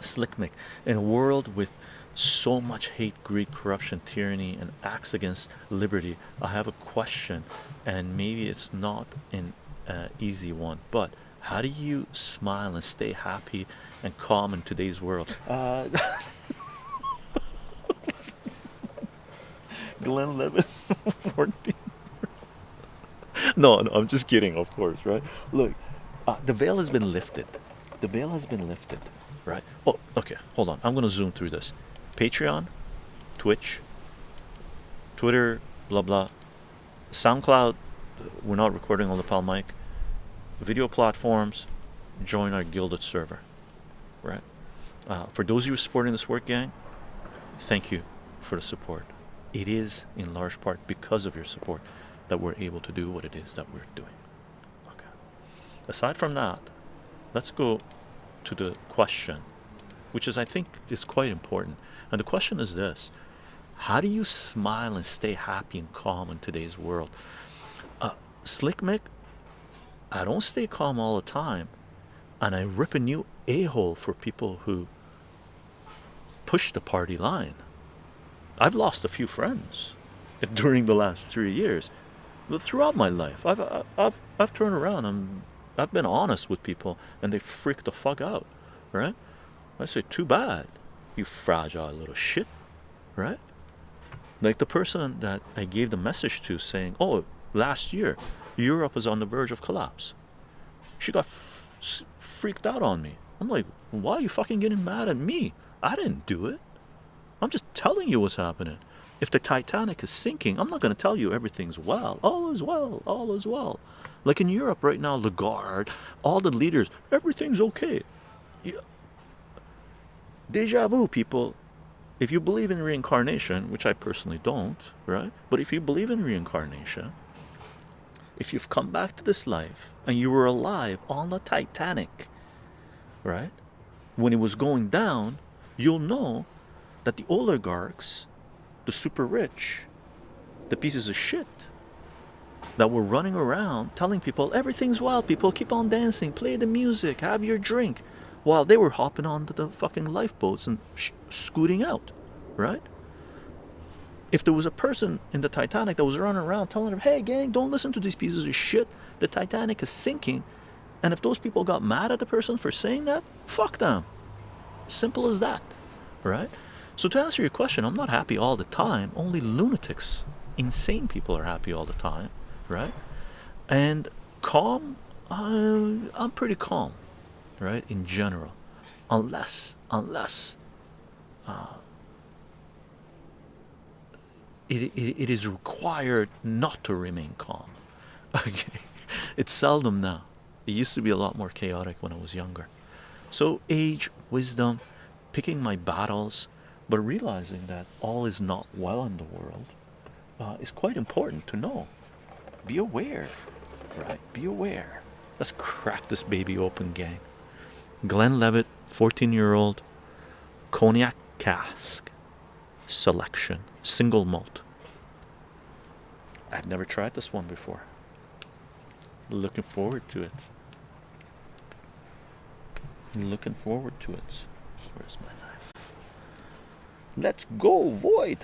Slick Mick, in a world with so much hate, greed, corruption, tyranny, and acts against liberty, I have a question, and maybe it's not an uh, easy one, but how do you smile and stay happy and calm in today's world? Uh, Glenlivet, 14. no, no, I'm just kidding, of course, right? Look, uh, the veil has been lifted. The veil has been lifted, right? Oh, okay, hold on. I'm going to zoom through this. Patreon, Twitch, Twitter, blah blah, SoundCloud. We're not recording on the Pal mic. Video platforms. Join our Guilded server, right? Uh, for those of you supporting this work, gang, thank you for the support. It is in large part because of your support that we're able to do what it is that we're doing. Okay. Aside from that, let's go to the question, which is I think is quite important. And the question is this How do you smile and stay happy and calm in today's world? Uh, Slick Mick, I don't stay calm all the time. And I rip a new a hole for people who push the party line. I've lost a few friends during the last three years. But throughout my life, I've, I've, I've turned around. I'm, I've been honest with people and they freak the fuck out, right? I say, too bad you fragile little shit, right? Like the person that I gave the message to saying, oh, last year, Europe was on the verge of collapse. She got freaked out on me. I'm like, why are you fucking getting mad at me? I didn't do it. I'm just telling you what's happening. If the Titanic is sinking, I'm not going to tell you everything's well. All is well. All is well. Like in Europe right now, Lagarde, all the leaders, everything's okay. Yeah deja vu people. If you believe in reincarnation which i personally don't right? But if you believe in reincarnation if you've come back to this life and you were alive on the titanic right? When it was going down you'll know that the oligarchs the super rich the pieces of shit that were running around telling people everything's wild people keep on dancing play the music have your drink while they were hopping onto the fucking lifeboats and scooting out, right? If there was a person in the Titanic that was running around telling them, hey, gang, don't listen to these pieces of shit, the Titanic is sinking, and if those people got mad at the person for saying that, fuck them. Simple as that, right? So, to answer your question, I'm not happy all the time. Only lunatics, insane people are happy all the time, right? And calm, uh, I'm pretty calm right in general. Unless unless uh, it, it, it is required not to remain calm. Okay. It's seldom now. It used to be a lot more chaotic when I was younger. So age wisdom picking my battles but realizing that all is not well in the world uh, is quite important to know be aware. Right. Be aware. Let's crack this baby open gang. Glenlivet, 14 year old cognac cask selection single malt. I've never tried this one before. Looking forward to it. Looking forward to it. Where's my knife? Let's go void